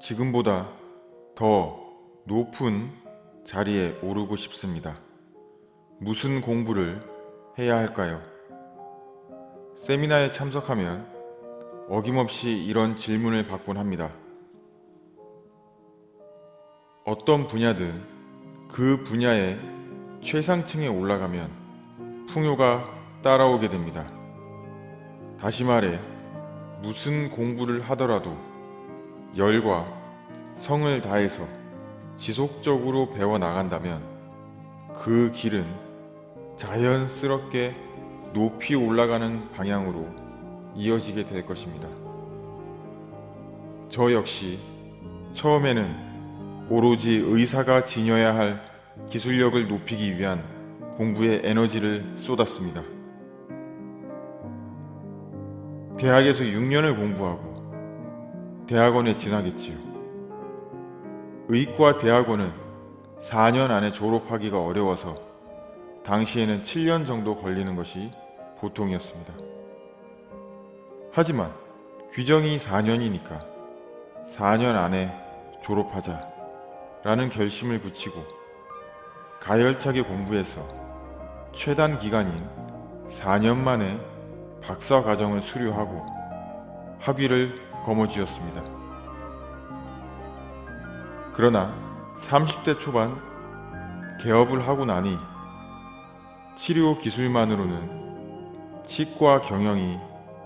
지금보다 더 높은 자리에 오르고 싶습니다. 무슨 공부를 해야 할까요? 세미나에 참석하면 어김없이 이런 질문을 받곤 합니다. 어떤 분야든 그 분야의 최상층에 올라가면 풍요가 따라오게 됩니다. 다시 말해 무슨 공부를 하더라도 열과 성을 다해서 지속적으로 배워 나간다면 그 길은 자연스럽게 높이 올라가는 방향으로 이어지게 될 것입니다. 저 역시 처음에는 오로지 의사가 지녀야 할 기술력을 높이기 위한 공부에 에너지를 쏟았습니다. 대학에서 6년을 공부하고 대학원에 진학했지요. 의과 대학원은 4년 안에 졸업하기가 어려워서 당시에는 7년 정도 걸리는 것이 보통이었습니다. 하지만 규정이 4년이니까 4년 안에 졸업하자 라는 결심을 굳히고 가열차게 공부해서 최단 기간인 4년 만에 박사 과정을 수료하고 학위를 거머쥐었습니다. 그러나 30대 초반 개업을 하고 나니 치료 기술만으로는 치과 경영이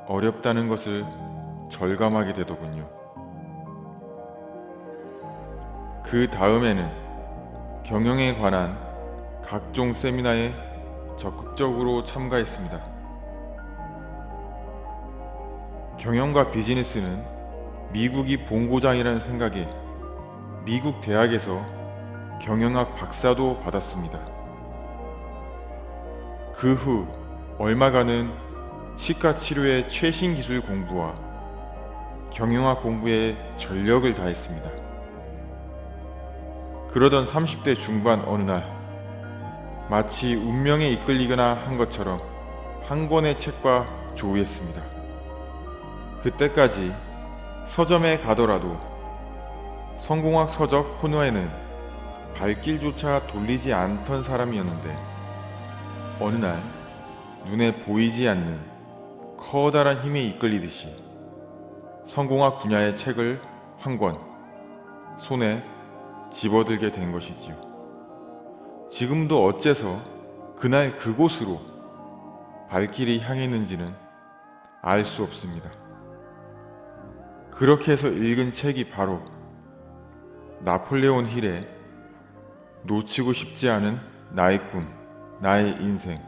어렵다는 것을 절감하게 되더군요. 그 다음에는 경영에 관한 각종 세미나에 적극적으로 참가했습니다. 경영과 비즈니스는 미국이 본고장이라는 생각에 미국 대학에서 경영학 박사도 받았습니다. 그 후 얼마간은 치과 치료의 최신 기술 공부와 경영학 공부에 전력을 다했습니다. 그러던 30대 중반 어느 날 마치 운명에 이끌리거나 한 것처럼 한 권의 책과 조우했습니다. 그때까지 서점에 가더라도 성공학 서적 코너에는 발길조차 돌리지 않던 사람이었는데 어느 날 눈에 보이지 않는 커다란 힘에 이끌리듯이 성공학 분야의 책을 한 권 손에 집어들게 된 것이지요. 지금도 어째서 그날 그곳으로 발길이 향했는지는 알 수 없습니다. 그렇게 해서 읽은 책이 바로 나폴레온 힐의 놓치고 싶지 않은 나의 꿈, 나의 인생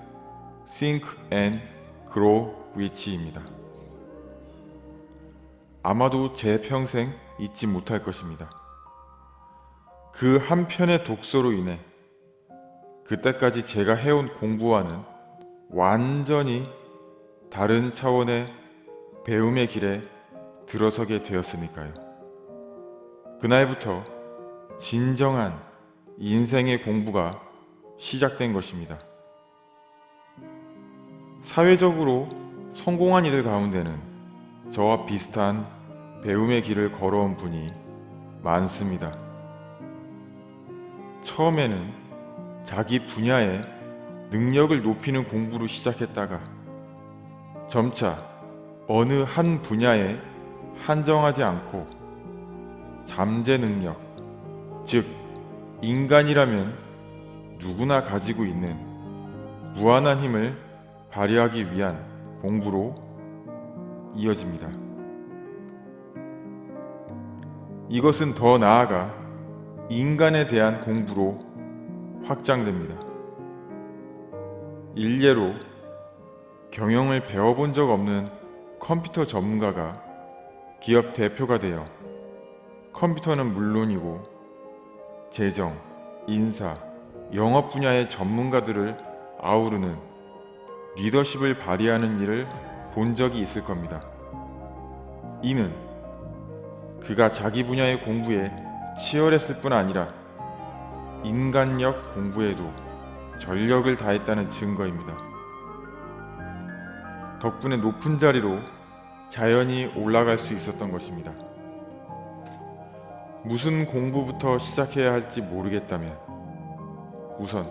Think and Grow Rich입니다. 아마도 제 평생 잊지 못할 것입니다. 그 한 편의 독서로 인해 그때까지 제가 해온 공부와는 완전히 다른 차원의 배움의 길에 들어서게 되었으니까요. 그날부터 진정한 인생의 공부가 시작된 것입니다. 사회적으로 성공한 이들 가운데는 저와 비슷한 배움의 길을 걸어온 분이 많습니다. 처음에는 자기 분야의 능력을 높이는 공부로 시작했다가 점차 어느 한 분야에 한정하지 않고 잠재 능력, 즉 인간이라면 누구나 가지고 있는 무한한 힘을 발휘하기 위한 공부로 이어집니다. 이것은 더 나아가 인간에 대한 공부로 확장됩니다. 일례로 경영을 배워본 적 없는 컴퓨터 전문가가 기업 대표가 되어 컴퓨터는 물론이고 재정, 인사, 영업 분야의 전문가들을 아우르는 리더십을 발휘하는 일을 본 적이 있을 겁니다. 이는 그가 자기 분야의 공부에 치열했을 뿐 아니라 인간력 공부에도 전력을 다했다는 증거입니다. 덕분에 높은 자리로 자연히 올라갈 수 있었던 것입니다. 무슨 공부부터 시작해야 할지 모르겠다면 우선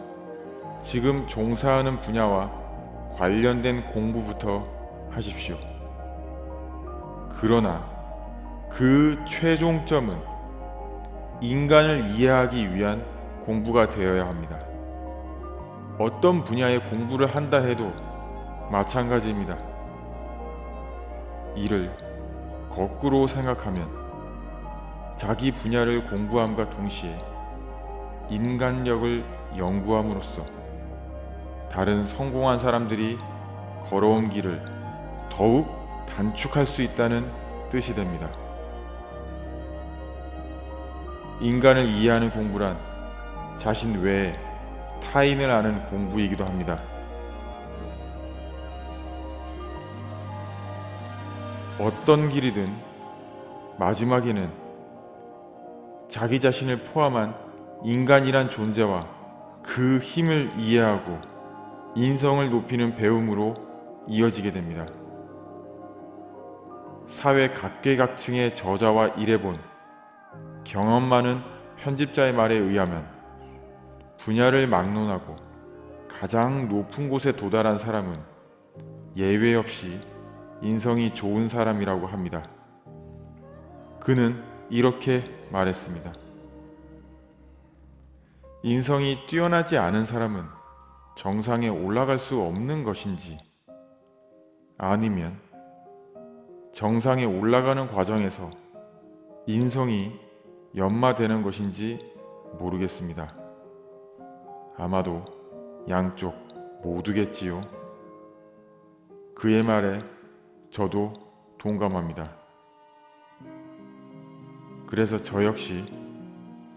지금 종사하는 분야와 관련된 공부부터 하십시오. 그러나 그 최종점은 인간을 이해하기 위한 공부가 되어야 합니다. 어떤 분야의 공부를 한다 해도 마찬가지입니다. 이를 거꾸로 생각하면 자기 분야를 공부함과 동시에 인간력을 연구함으로써 다른 성공한 사람들이 걸어온 길을 더욱 단축할 수 있다는 뜻이 됩니다. 인간을 이해하는 공부란 자신 외에 타인을 아는 공부이기도 합니다. 어떤 길이든 마지막에는 자기 자신을 포함한 인간이란 존재와 그 힘을 이해하고 인성을 높이는 배움으로 이어지게 됩니다. 사회 각계각층의 저자와 일해본 경험 많은 편집자의 말에 의하면 분야를 막론하고 가장 높은 곳에 도달한 사람은 예외 없이 인성이 좋은 사람이라고 합니다. 그는 이렇게 말했습니다. 인성이 뛰어나지 않은 사람은 정상에 올라갈 수 없는 것인지 아니면 정상에 올라가는 과정에서 인성이 연마되는 것인지 모르겠습니다. 아마도 양쪽 모두겠지요. 그의 말에 저도 동감합니다. 그래서 저 역시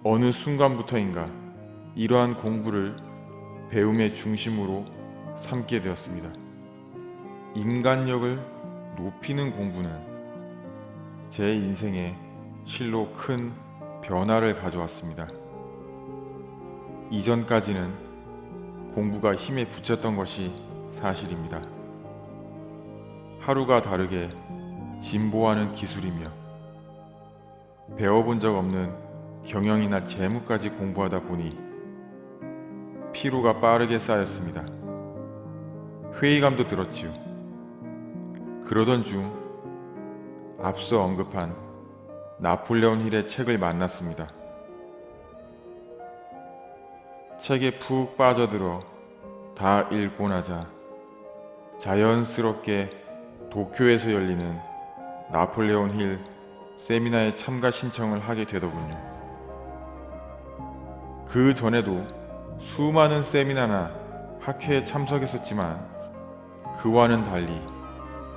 어느 순간부터인가 이러한 공부를 배움의 중심으로 삼게 되었습니다. 인간력을 높이는 공부는 제 인생에 실로 큰 변화를 가져왔습니다. 이전까지는 공부가 힘에 붙였던 것이 사실입니다. 하루가 다르게 진보하는 기술이며 배워본 적 없는 경영이나 재무까지 공부하다 보니 피로가 빠르게 쌓였습니다. 회의감도 들었지요. 그러던 중 앞서 언급한 나폴레온 힐의 책을 만났습니다. 책에 푹 빠져들어 다 읽고 나자 자연스럽게 도쿄에서 열리는 나폴레온 힐 세미나에 참가 신청을 하게 되더군요. 그 전에도 수많은 세미나나 학회에 참석했었지만 그와는 달리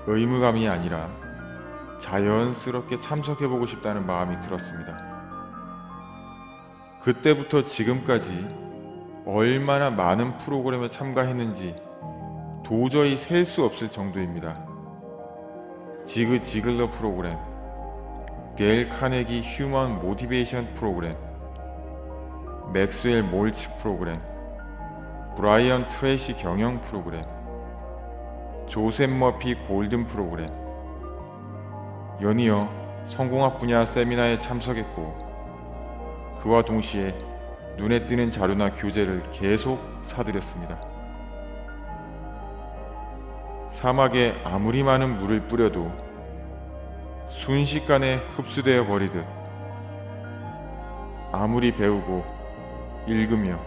의무감이 아니라 자연스럽게 참석해보고 싶다는 마음이 들었습니다. 그때부터 지금까지 얼마나 많은 프로그램에 참가했는지 도저히 셀 수 없을 정도입니다. 지그 지글러 프로그램, 데일 카네기 human motivation 프로그램, 맥스웰 몰츠 프로그램, 브라이언 트레이시 경영 프로그램, 조셉 머피 golden 프로그램, 연이어 성공학 분야 세미나에 참석했고 그와 동시에 눈에 띄는 자료나 교재를 계속 사들였습니다. 사막에 아무리 많은 물을 뿌려도 순식간에 흡수되어 버리듯 아무리 배우고 읽으며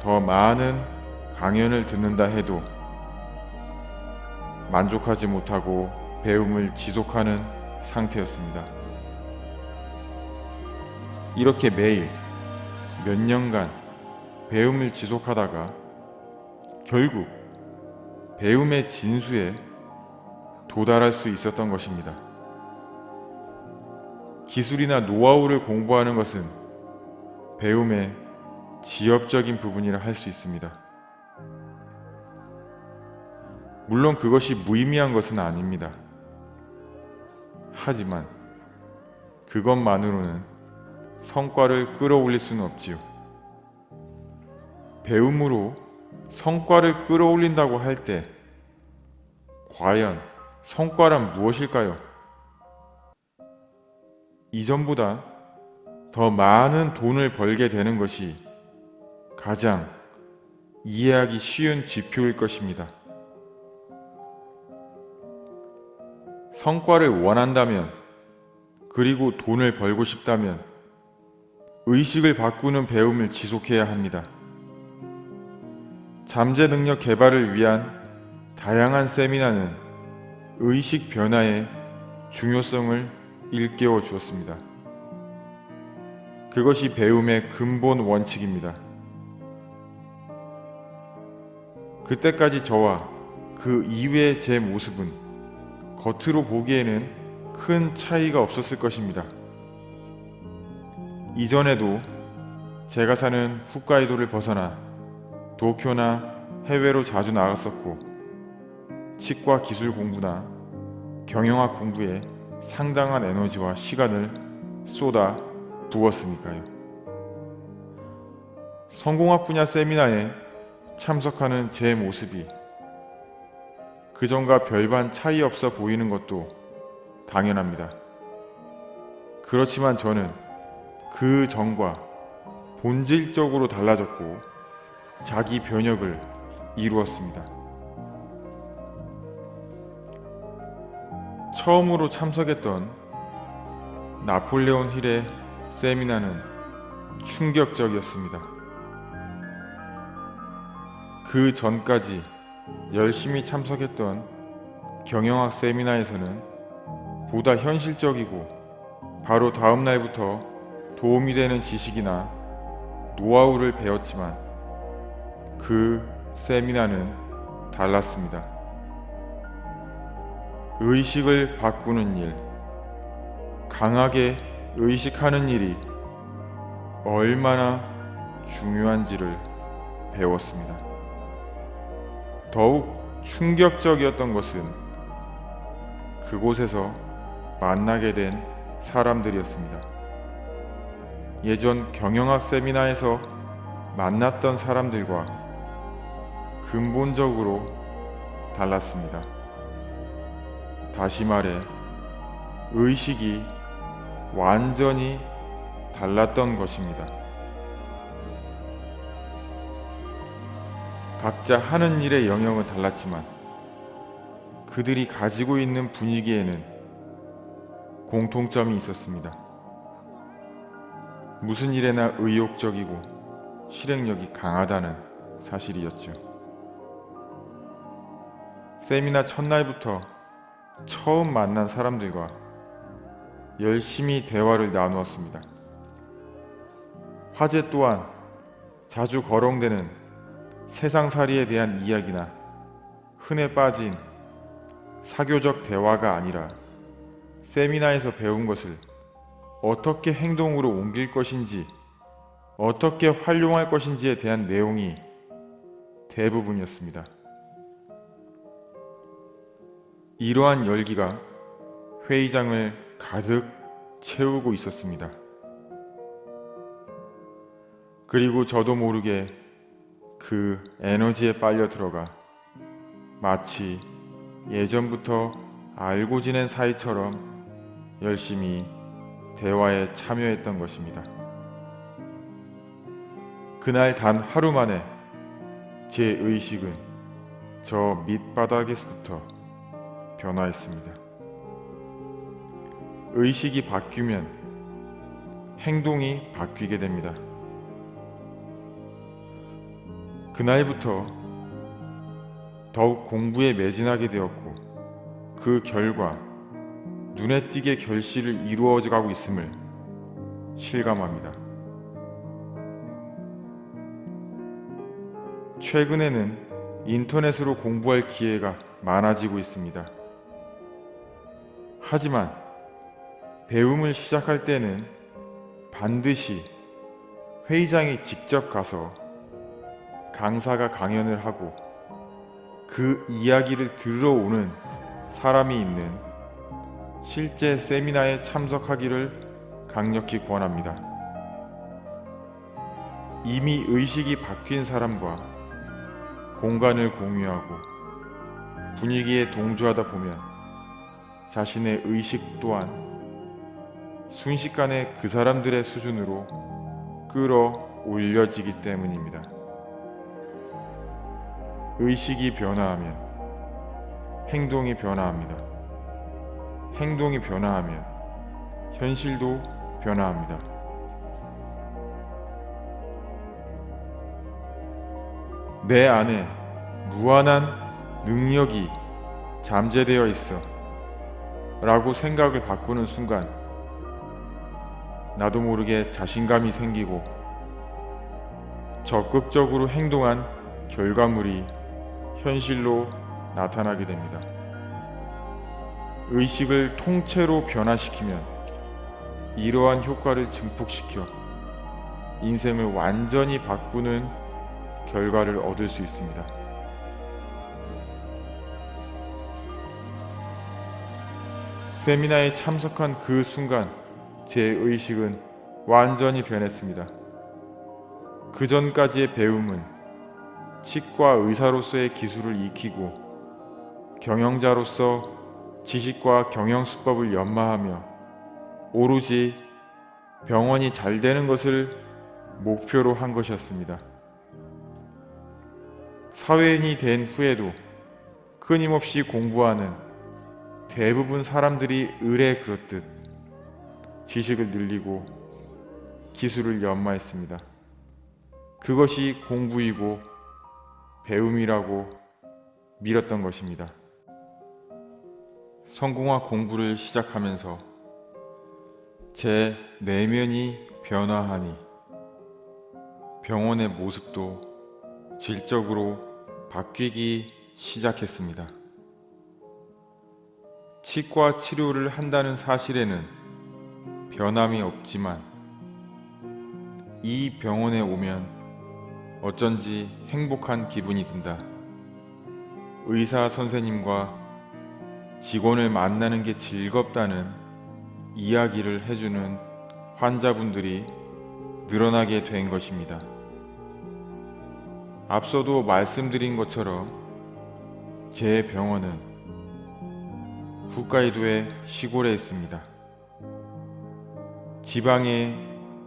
더 많은 강연을 듣는다 해도 만족하지 못하고 배움을 지속하는 상태였습니다. 이렇게 매일 몇 년간 배움을 지속하다가 결국 배움의 진수에 도달할 수 있었던 것입니다. 기술이나 노하우를 공부하는 것은 배움의 지엽적인 부분이라 할 수 있습니다. 물론 그것이 무의미한 것은 아닙니다. 하지만 그것만으로는 성과를 끌어올릴 수는 없지요. 배움으로 성과를 끌어올린다고 할 때 과연 성과란 무엇일까요? 이전보다 더 많은 돈을 벌게 되는 것이 가장 이해하기 쉬운 지표일 것입니다. 성과를 원한다면 그리고 돈을 벌고 싶다면 의식을 바꾸는 배움을 지속해야 합니다. 잠재 능력 개발을 위한 다양한 세미나는 의식 변화의 중요성을 일깨워 주었습니다. 그것이 배움의 근본 원칙입니다. 그때까지 저와 그 이후의 제 모습은 겉으로 보기에는 큰 차이가 없었을 것입니다. 이전에도 제가 사는 홋카이도를 벗어나 도쿄나 해외로 자주 나갔었고 치과 기술 공부나 경영학 공부에 상당한 에너지와 시간을 쏟아 부었으니까요. 성공학 분야 세미나에 참석하는 제 모습이 그전과 별반 차이 없어 보이는 것도 당연합니다. 그렇지만 저는 그 전과 본질적으로 달라졌고 자기 변혁을 이루었습니다. 처음으로 참석했던 나폴레온 힐의 세미나는 충격적이었습니다. 그 전까지 열심히 참석했던 경영학 세미나에서는 보다 현실적이고 바로 다음 날부터 도움이 되는 지식이나 노하우를 배웠지만 그 세미나는 달랐습니다. 의식을 바꾸는 일, 강하게 의식하는 일이 얼마나 중요한지를 배웠습니다. 더욱 충격적이었던 것은 그곳에서 만나게 된 사람들이었습니다. 예전 경영학 세미나에서 만났던 사람들과 근본적으로 달랐습니다. 다시 말해, 의식이 완전히 달랐던 것입니다. 각자 하는 일의 영역은 달랐지만 그들이 가지고 있는 분위기에는 공통점이 있었습니다. 무슨 일에나 의욕적이고 실행력이 강하다는 사실이었죠. 세미나 첫날부터 처음 만난 사람들과 열심히 대화를 나누었습니다. 화제 또한 자주 거론되는 세상살이에 대한 이야기나 흔해 빠진 사교적 대화가 아니라 세미나에서 배운 것을 어떻게 행동으로 옮길 것인지 어떻게 활용할 것인지에 대한 내용이 대부분이었습니다. 이러한 열기가 회의장을 가득 채우고 있었습니다. 그리고 저도 모르게 그 에너지에 빨려 들어가 마치 예전부터 알고 지낸 사이처럼 열심히 대화에 참여했던 것입니다. 그날 단 하루 만에 제 의식은 저 밑바닥에서부터 변화했습니다. 의식이 바뀌면 행동이 바뀌게 됩니다. 그날부터 더욱 공부에 매진하게 되었고 그 결과 눈에 띄게 결실을 이루어져 가고 있음을 실감합니다. 최근에는 인터넷으로 공부할 기회가 많아지고 있습니다. 하지만 배움을 시작할 때는 반드시 회의장에 직접 가서 강사가 강연을 하고 그 이야기를 들으러 오는 사람이 있는 실제 세미나에 참석하기를 강력히 권합니다. 이미 의식이 바뀐 사람과 공간을 공유하고 분위기에 동조하다 보면 자신의 의식 또한 순식간에 그 사람들의 수준으로 끌어올려지기 때문입니다. 의식이 변화하면 행동이 변화합니다. 행동이 변화하면 현실도 변화합니다. 내 안에 무한한 능력이 잠재되어 있어 라고 생각을 바꾸는 순간 나도 모르게 자신감이 생기고 적극적으로 행동한 결과물이 현실로 나타나게 됩니다. 의식을 통째로 변화시키면 이러한 효과를 증폭시켜 인생을 완전히 바꾸는 결과를 얻을 수 있습니다. 세미나에 참석한 그 순간 제 의식은 완전히 변했습니다. 그 전까지의 배움은 치과 의사로서의 기술을 익히고 경영자로서 지식과 경영 수법을 연마하며 오로지 병원이 잘 되는 것을 목표로 한 것이었습니다. 사회인이 된 후에도 끊임없이 공부하는 대부분 사람들이 을에 그렇듯 지식을 늘리고 기술을 연마했습니다. 그것이 공부이고 배움이라고 밀었던 것입니다. 성공학 공부를 시작하면서 제 내면이 변화하니 병원의 모습도 질적으로 바뀌기 시작했습니다. 치과 치료를 한다는 사실에는 변함이 없지만 이 병원에 오면 어쩐지 행복한 기분이 든다. 의사 선생님과 직원을 만나는 게 즐겁다는 이야기를 해주는 환자분들이 늘어나게 된 것입니다. 앞서도 말씀드린 것처럼 제 병원은 홋카이도의 시골에 있습니다. 지방의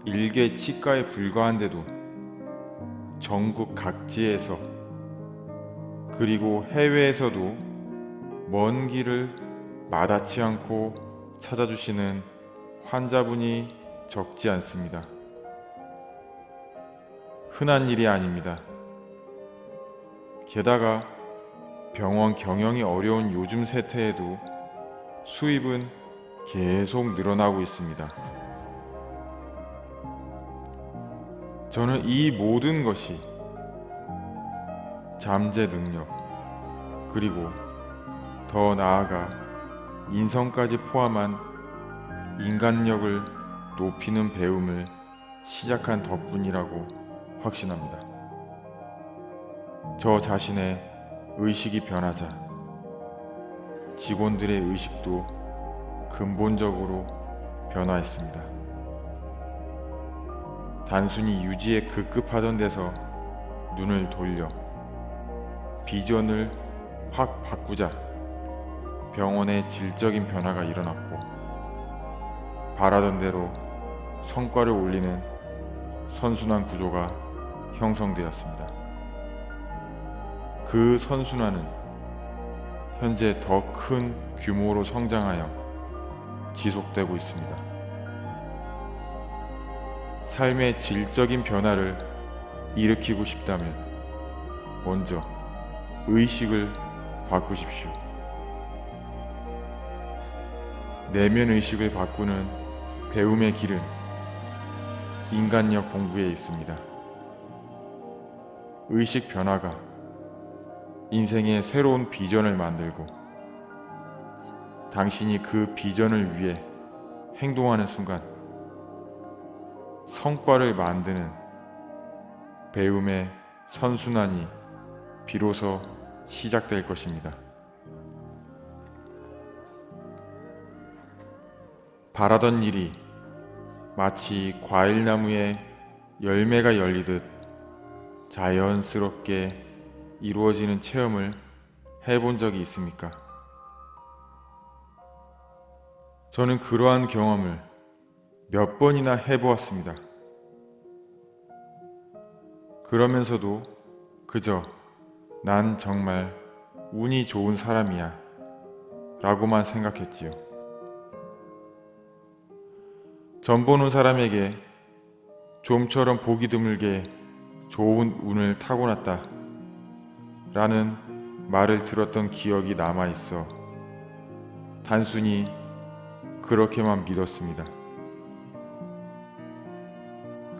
일개 치과에 불과한데도 전국 각지에서 그리고 해외에서도 먼 길을 마다치 않고 찾아주시는 환자분이 적지 않습니다. 흔한 일이 아닙니다. 게다가 병원 경영이 어려운 요즘 세태에도 수입은 계속 늘어나고 있습니다. 저는 이 모든 것이 잠재 능력 그리고 더 나아가 인성까지 포함한 인간력을 높이는 배움을 시작한 덕분이라고 확신합니다. 저 자신의 의식이 변하자 직원들의 의식도 근본적으로 변화했습니다. 단순히 유지에 급급하던 데서 눈을 돌려 비전을 확 바꾸자 병원의 질적인 변화가 일어났고 바라던 대로 성과를 올리는 선순환 구조가 형성되었습니다. 그 선순환은 현재 더 큰 규모로 성장하여 지속되고 있습니다. 삶의 질적인 변화를 일으키고 싶다면 먼저 의식을 바꾸십시오. 내면 의식을 바꾸는 배움의 길은 인간력 공부에 있습니다. 의식 변화가 인생의 새로운 비전을 만들고 당신이 그 비전을 위해 행동하는 순간 성과를 만드는 배움의 선순환이 비로소 시작될 것입니다. 바라던 일이 마치 과일나무에 열매가 열리듯 자연스럽게 이루어지는 체험을 해본 적이 있습니까? 저는 그러한 경험을 몇 번이나 해보았습니다. 그러면서도 그저 난 정말 운이 좋은 사람이야 라고만 생각했지요. 전 보는 사람에게 좀처럼 보기 드물게 좋은 운을 타고났다 라는 말을 들었던 기억이 남아 있어 단순히 그렇게만 믿었습니다.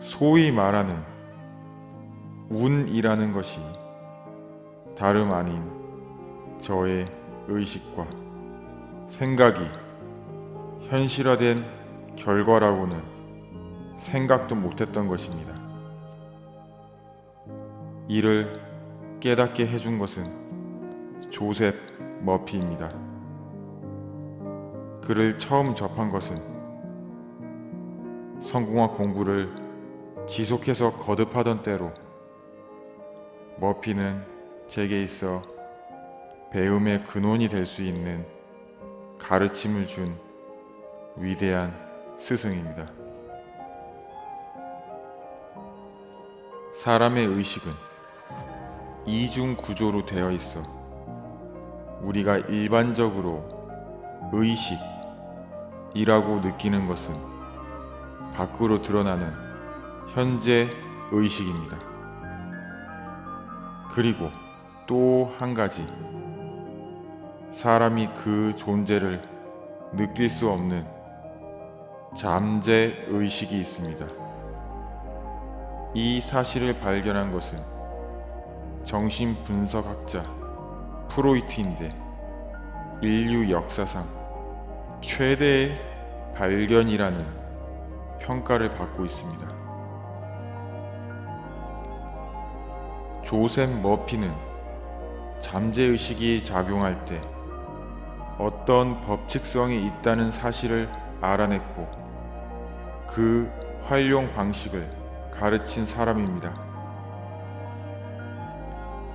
소위 말하는 운이라는 것이 다름 아닌 저의 의식과 생각이 현실화된 결과라고는 생각도 못했던 것입니다. 이를 깨닫게 해준 것은 조셉 머피입니다. 그를 처음 접한 것은 성공학 공부를 지속해서 거듭하던 때로 머피는 제게 있어 배움의 근원이 될 수 있는 가르침을 준 위대한 스승입니다. 사람의 의식은 이중 구조로 되어 있어 우리가 일반적으로 의식이라고 느끼는 것은 밖으로 드러나는 현재 의식입니다. 그리고 또 한 가지 사람이 그 존재를 느낄 수 없는 잠재 의식이 있습니다. 이 사실을 발견한 것은 정신 분석학자 프로이트인데 인류 역사상 최대의 발견이라는 평가를 받고 있습니다. 조셉 머피는 잠재의식이 작용할 때 어떤 법칙성이 있다는 사실을 알아냈고 그 활용 방식을 가르친 사람입니다.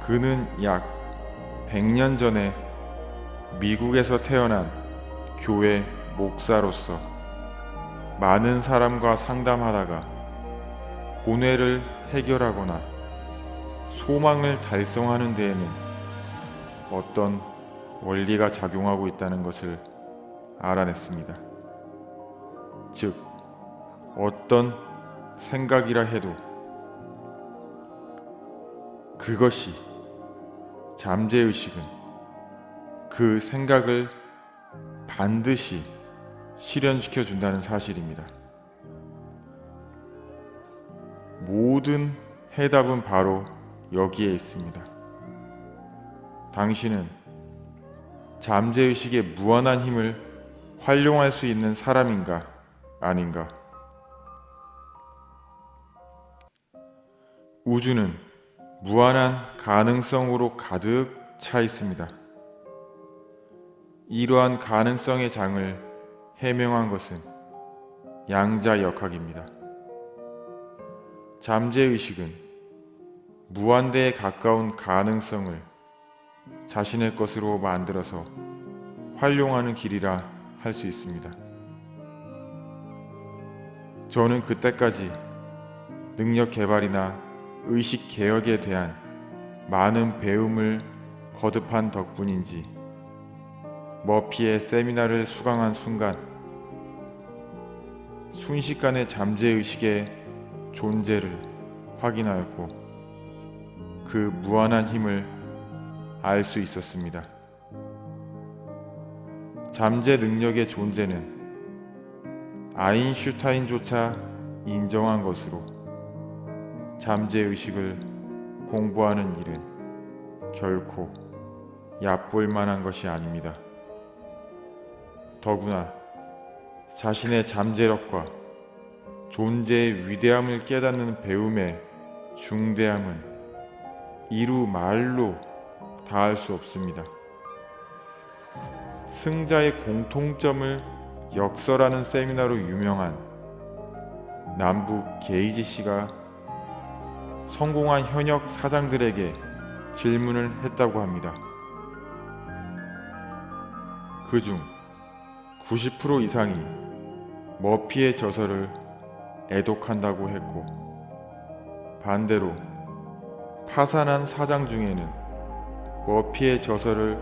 그는 약 100년 전에 미국에서 태어난 교회 목사로서 많은 사람과 상담하다가 고뇌를 해결하거나 소망을 달성하는 데에는 어떤 원리가 작용하고 있다는 것을 알아냈습니다. 즉, 어떤 생각이라 해도 그것이 잠재의식은 그 생각을 반드시 실현시켜 준다는 사실입니다. 모든 해답은 바로 여기에 있습니다. 당신은 잠재의식의 무한한 힘을 활용할 수 있는 사람인가 아닌가? 우주는 무한한 가능성으로 가득 차 있습니다. 이러한 가능성의 장을 해명한 것은 양자역학입니다. 잠재의식은 무한대에 가까운 가능성을 자신의 것으로 만들어서 활용하는 길이라 할 수 있습니다. 저는 그때까지 능력 개발이나 의식 개혁에 대한 많은 배움을 거듭한 덕분인지 머피의 세미나를 수강한 순간 순식간에 잠재의식의 존재를 확인하였고 그 무한한 힘을 알 수 있었습니다. 잠재 능력의 존재는 아인슈타인조차 인정한 것으로 잠재의식을 공부하는 일은 결코 얕볼 만한 것이 아닙니다. 더구나 자신의 잠재력과 존재의 위대함을 깨닫는 배움의 중대함은 이루 말로 다할 수 없습니다. 승자의 공통점을 역설하는 세미나로 유명한 남북 게이지 씨가 성공한 현역 사장들에게 질문을 했다고 합니다. 그중 90% 이상이 머피의 저서를 애독한다고 했고 반대로 파산한 사장 중에는 머피의 저서를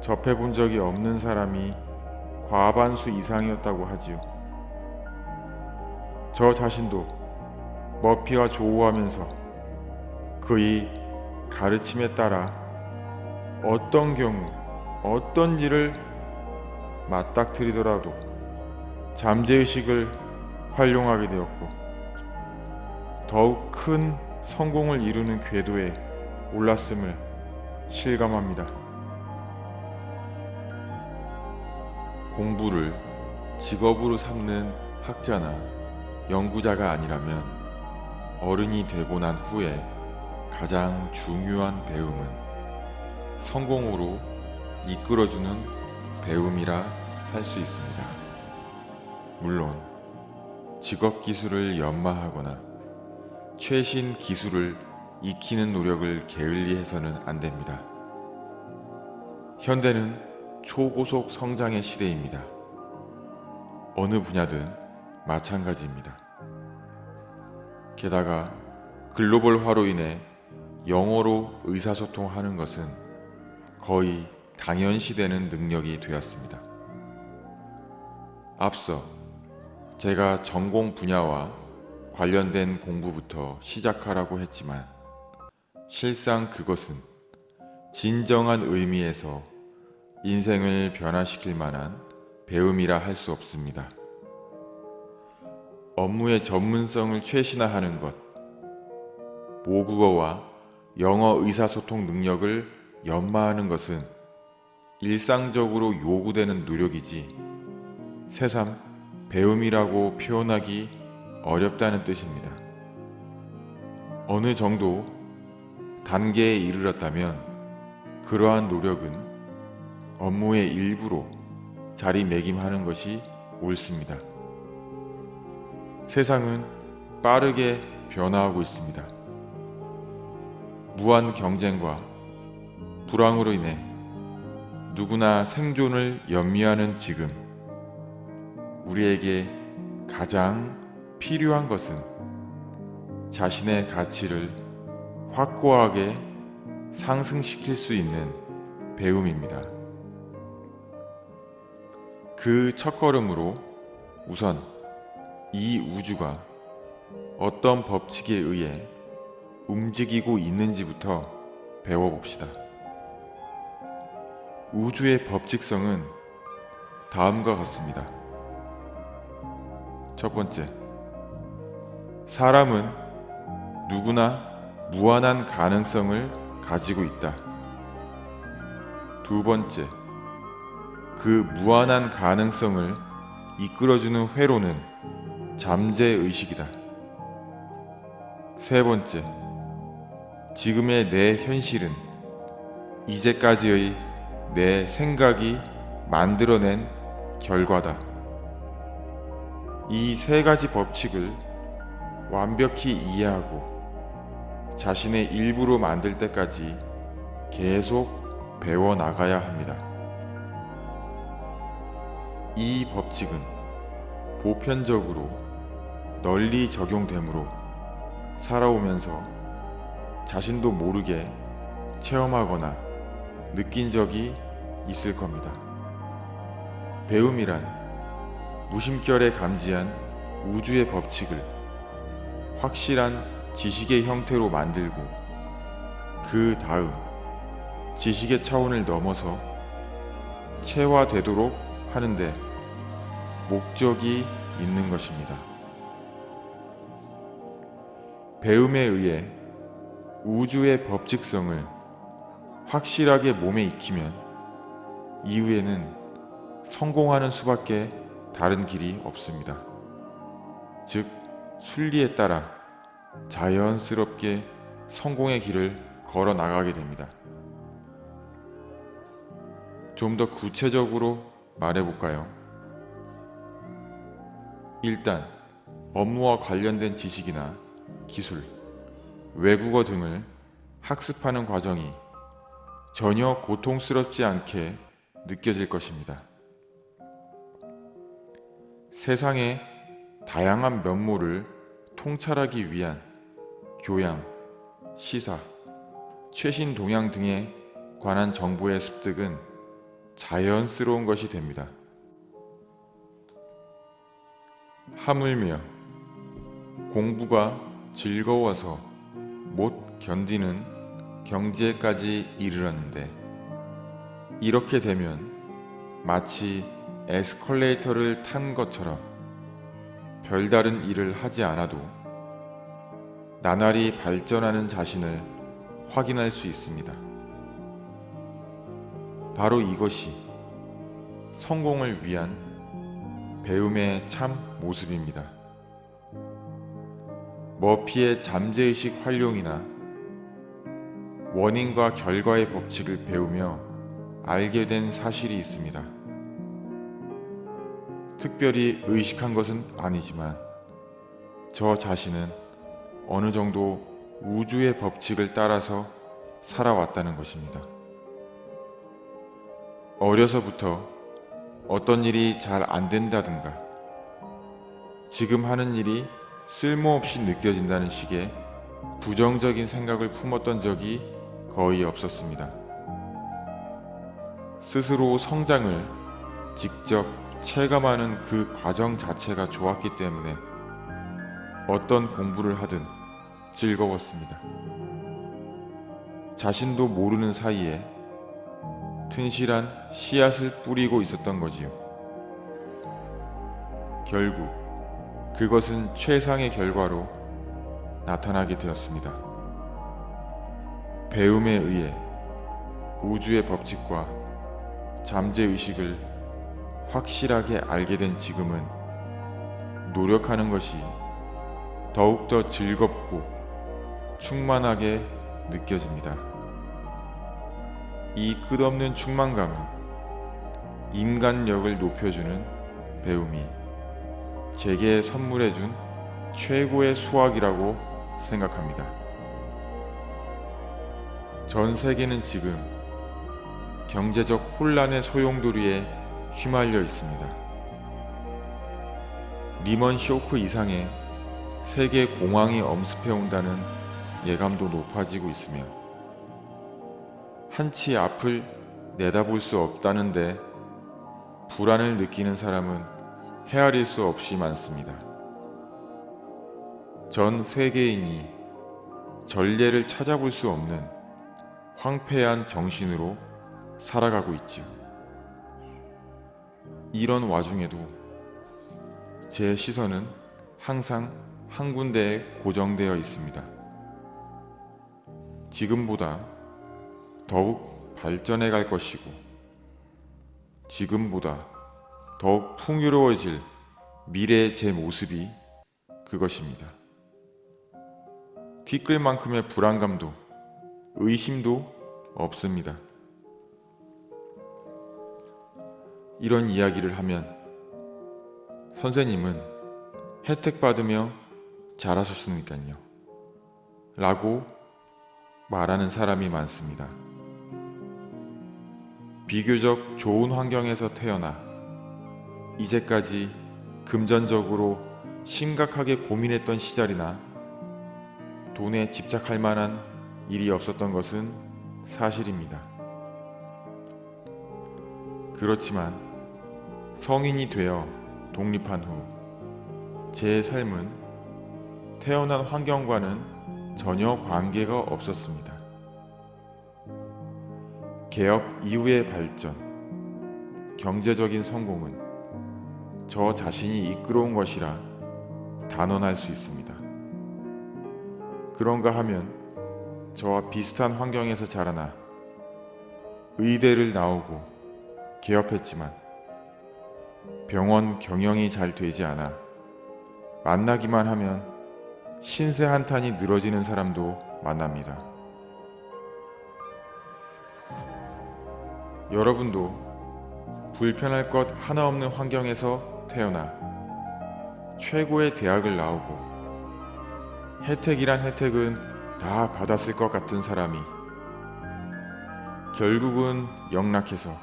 접해본 적이 없는 사람이 과반수 이상이었다고 하지요. 저 자신도 머피와 조우하면서 그의 가르침에 따라 어떤 경우 어떤 일을 맞닥뜨리더라도 잠재의식을 활용하게 되었고 더욱 큰 성공을 이루는 궤도에 올랐음을 실감합니다. 공부를 직업으로 삼는 학자나 연구자가 아니라면 어른이 되고 난 후에 가장 중요한 배움은 성공으로 이끌어주는 배움이라 할 수 있습니다. 물론 직업 기술을 연마하거나 최신 기술을 익히는 노력을 게을리해서는 안 됩니다. 현대는 초고속 성장의 시대입니다. 어느 분야든 마찬가지입니다. 게다가 글로벌화로 인해 영어로 의사소통하는 것은 거의 당연시되는 능력이 되었습니다. 앞서 제가 전공 분야와 관련된 공부부터 시작하라고 했지만 실상 그것은 진정한 의미에서 인생을 변화시킬 만한 배움이라 할 수 없습니다. 업무의 전문성을 최신화하는 것, 모국어와 영어 의사소통 능력을 연마하는 것은 일상적으로 요구되는 노력이지 새삼 배움이라고 표현하기 어렵다는 뜻입니다. 어느 정도 단계에 이르렀다면 그러한 노력은 업무의 일부로 자리매김하는 것이 옳습니다. 세상은 빠르게 변화하고 있습니다. 무한 경쟁과 불황으로 인해 누구나 생존을 염려하는 지금 우리에게 가장 필요한 것은 자신의 가치를 확고하게 상승시킬 수 있는 배움입니다. 그 첫걸음으로 우선 이 우주가 어떤 법칙에 의해 움직이고 있는지부터 배워봅시다. 우주의 법칙성은 다음과 같습니다. 첫 번째, 사람은 누구나 무한한 가능성을 가지고 있다. 두 번째, 그 무한한 가능성을 이끌어주는 회로는 잠재의식이다. 세 번째, 지금의 내 현실은 이제까지의 내 생각이 만들어낸 결과다. 이 세 가지 법칙을 완벽히 이해하고 자신의 일부로 만들 때까지 계속 배워 나가야 합니다. 이 법칙은 보편적으로 널리 적용되므로 살아오면서 자신도 모르게 체험하거나 느낀 적이 있을 겁니다. 배움이란 무심결에 감지한 우주의 법칙을 확실한 지식의 형태로 만들고 그 다음 지식의 차원을 넘어서 체화되도록 하는데 목적이 있는 것입니다. 배움에 의해 우주의 법칙성을 확실하게 몸에 익히면 이후에는 성공하는 수밖에 다른 길이 없습니다. 즉, 순리에 따라 자연스럽게 성공의 길을 걸어 나가게 됩니다. 좀 더 구체적으로 말해볼까요? 일단 업무와 관련된 지식이나 기술, 외국어 등을 학습하는 과정이 전혀 고통스럽지 않게 느껴질 것입니다. 세상의 다양한 면모를 통찰하기 위한 교양, 시사, 최신 동향 등에 관한 정보의 습득은 자연스러운 것이 됩니다. 하물며 공부가 즐거워서 못 견디는 경지에까지 이르렀는데 이렇게 되면 마치 에스컬레이터를 탄 것처럼 별다른 일을 하지 않아도 나날이 발전하는 자신을 확인할 수 있습니다. 바로 이것이 성공을 위한 배움의 참 모습입니다. 머피의 잠재의식 활용이나 원인과 결과의 법칙을 배우며 알게 된 사실이 있습니다. 특별히 의식한 것은 아니지만 저 자신은 어느 정도 우주의 법칙을 따라서 살아왔다는 것입니다. 어려서부터 어떤 일이 잘 안 된다든가 지금 하는 일이 쓸모없이 느껴진다는 식의 부정적인 생각을 품었던 적이 거의 없었습니다. 스스로 성장을 직접 체감하는 그 과정 자체가 좋았기 때문에 어떤 공부를 하든 즐거웠습니다. 자신도 모르는 사이에 튼실한 씨앗을 뿌리고 있었던 거지요. 결국 그것은 최상의 결과로 나타나게 되었습니다. 배움에 의해 우주의 법칙과 잠재의식을 확실하게 알게 된 지금은 노력하는 것이 더욱더 즐겁고 충만하게 느껴집니다. 이 끝없는 충만감은 인간력을 높여주는 배움이 제게 선물해준 최고의 수학이라고 생각합니다. 전 세계는 지금 경제적 혼란의 소용돌이에 휘말려 있습니다. 리먼 쇼크 이상의 세계 공황이 엄습해 온다는 예감도 높아지고 있으며 한치 앞을 내다볼 수 없다는데 불안을 느끼는 사람은 헤아릴 수 없이 많습니다. 전 세계인이 전례를 찾아볼 수 없는 황폐한 정신으로 살아가고 있지요. 이런 와중에도 제 시선은 항상 한 군데에 고정되어 있습니다. 지금보다 더욱 발전해 갈 것이고 지금보다 더욱 풍요로워질 미래의 제 모습이 그것입니다. 티끌만큼의 불안감도 의심도 없습니다. 이런 이야기를 하면 선생님은 혜택 받으며 잘하셨으니까요. 라고 말하는 사람이 많습니다. 비교적 좋은 환경에서 태어나 이제까지 금전적으로 심각하게 고민했던 시절이나 돈에 집착할 만한 일이 없었던 것은 사실입니다. 그렇지만 성인이 되어 독립한 후 제 삶은 태어난 환경과는 전혀 관계가 없었습니다. 개업 이후의 발전, 경제적인 성공은 저 자신이 이끌어온 것이라 단언할 수 있습니다. 그런가 하면 저와 비슷한 환경에서 자라나 의대를 나오고 개업했지만 병원 경영이 잘 되지 않아 만나기만 하면 신세 한탄이 늘어지는 사람도 만납니다. 여러분도 불편할 것 하나 없는 환경에서 태어나 최고의 대학을 나오고 혜택이란 혜택은 다 받았을 것 같은 사람이 결국은 영락해서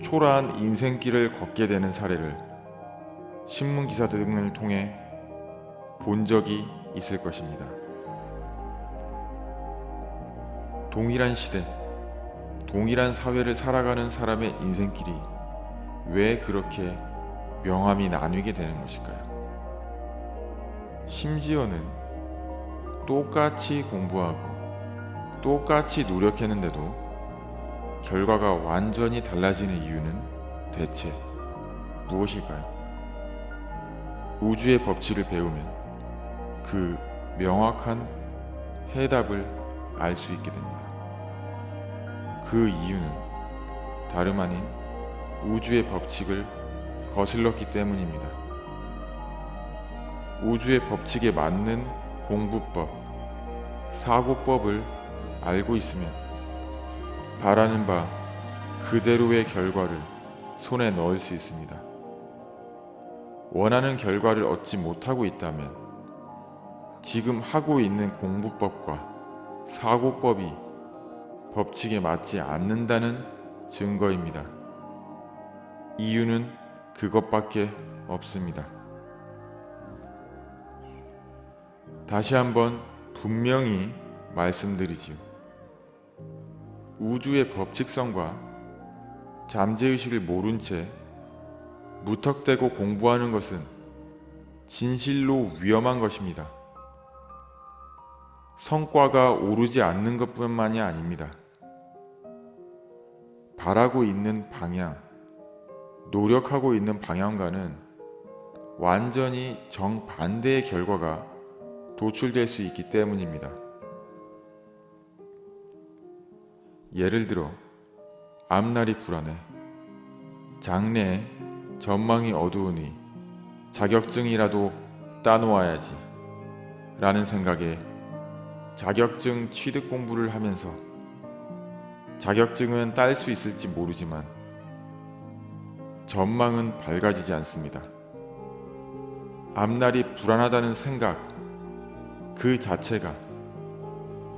초라한 인생길을 걷게 되는 사례를 신문 기사 등을 통해 본 적이 있을 것입니다. 동일한 시대, 동일한 사회를 살아가는 사람의 인생길이 왜 그렇게 명암이 나뉘게 되는 것일까요? 심지어는 똑같이 공부하고 똑같이 노력했는데도 결과가 완전히 달라지는 이유는 대체 무엇일까요? 우주의 법칙을 배우면 그 명확한 해답을 알 수 있게 됩니다. 그 이유는 다름 아닌 우주의 법칙을 거슬렀기 때문입니다. 우주의 법칙에 맞는 공부법, 사고법을 알고 있으면 바라는 바 그대로의 결과를 손에 넣을 수 있습니다. 원하는 결과를 얻지 못하고 있다면 지금 하고 있는 공부법과 사고법이 법칙에 맞지 않는다는 증거입니다. 이유는 그것밖에 없습니다. 다시 한번 분명히 말씀드리지요. 우주의 법칙성과 잠재의식을 모른 채 무턱대고 공부하는 것은 진실로 위험한 것입니다. 성과가 오르지 않는 것뿐만이 아닙니다. 바라고 있는 방향, 노력하고 있는 방향과는 완전히 정반대의 결과가 도출될 수 있기 때문입니다. 예를 들어 앞날이 불안해 장래에 전망이 어두우니 자격증이라도 따놓아야지 라는 생각에 자격증 취득 공부를 하면서 자격증은 딸 수 있을지 모르지만 전망은 밝아지지 않습니다. 앞날이 불안하다는 생각 그 자체가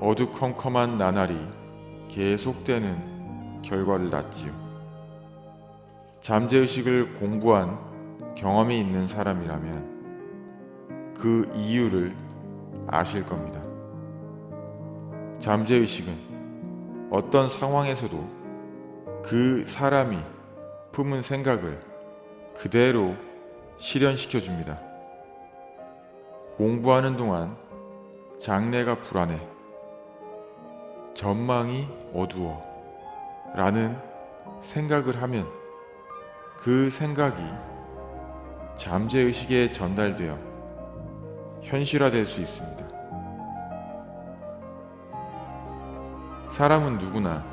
어두컴컴한 나날이 계속되는 결과를 낳지요. 잠재의식을 공부한 경험이 있는 사람이라면 그 이유를 아실 겁니다. 잠재의식은 어떤 상황에서도 그 사람이 품은 생각을 그대로 실현시켜 줍니다. 공부하는 동안 장래가 불안해, 전망이 어두워 라는 생각을 하면 그 생각이 잠재의식에 전달되어 현실화될 수 있습니다. 사람은 누구나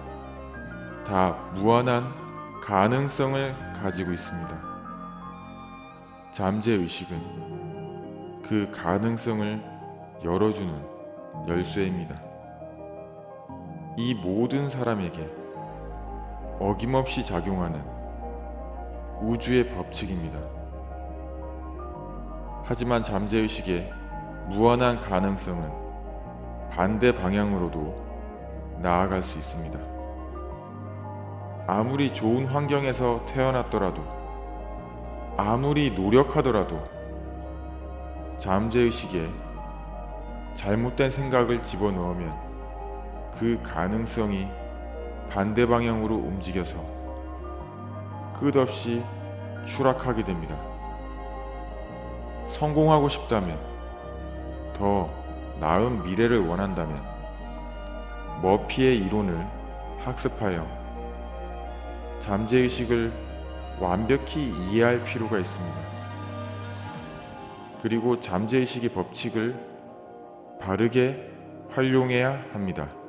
다 무한한 가능성을 가지고 있습니다. 잠재의식은 그 가능성을 열어주는 열쇠입니다. 이 모든 사람에게 어김없이 작용하는 우주의 법칙입니다. 하지만 잠재의식의 무한한 가능성은 반대 방향으로도 나아갈 수 있습니다. 아무리 좋은 환경에서 태어났더라도 아무리 노력하더라도 잠재의식에 잘못된 생각을 집어넣으면 그 가능성이 반대 방향으로 움직여서 끝없이 추락하게 됩니다. 성공하고 싶다면 더 나은 미래를 원한다면 머피의 이론을 학습하여 잠재의식을 완벽히 이해할 필요가 있습니다. 그리고 잠재의식의 법칙을 바르게 활용해야 합니다.